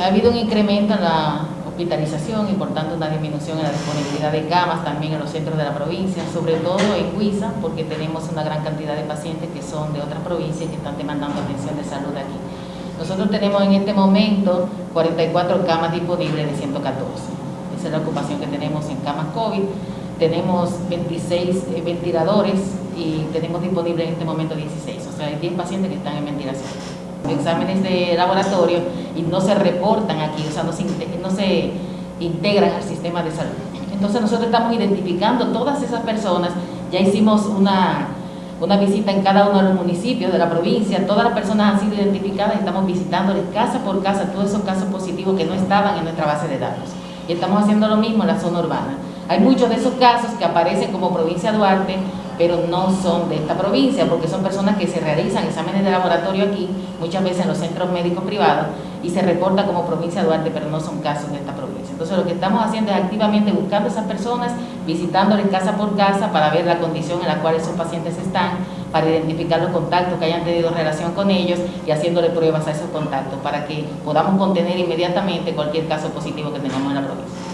Ha habido un incremento en la hospitalización y por tanto una disminución en la disponibilidad de camas también en los centros de la provincia, sobre todo en Huiza, porque tenemos una gran cantidad de pacientes que son de otras provincias que están demandando atención de salud aquí. Nosotros tenemos en este momento 44 camas disponibles de 114. Esa es la ocupación que tenemos en camas COVID. Tenemos 26 eh, ventiladores y tenemos disponibles en este momento 16. O sea, hay 10 pacientes que están en ventilación exámenes de laboratorio y no se reportan aquí, o sea, no se, no se integran al sistema de salud. Entonces nosotros estamos identificando todas esas personas, ya hicimos una, una visita en cada uno de los municipios de la provincia, todas las personas han sido identificadas, estamos visitándoles casa por casa todos esos casos positivos que no estaban en nuestra base de datos. Y estamos haciendo lo mismo en la zona urbana. Hay muchos de esos casos que aparecen como provincia Duarte, pero no son de esta provincia, porque son personas que se realizan exámenes de laboratorio aquí, muchas veces en los centros médicos privados, y se reporta como provincia Duarte, pero no son casos de esta provincia. Entonces lo que estamos haciendo es activamente buscando a esas personas, visitándoles casa por casa para ver la condición en la cual esos pacientes están, para identificar los contactos que hayan tenido relación con ellos y haciéndole pruebas a esos contactos para que podamos contener inmediatamente cualquier caso positivo que tengamos en la provincia.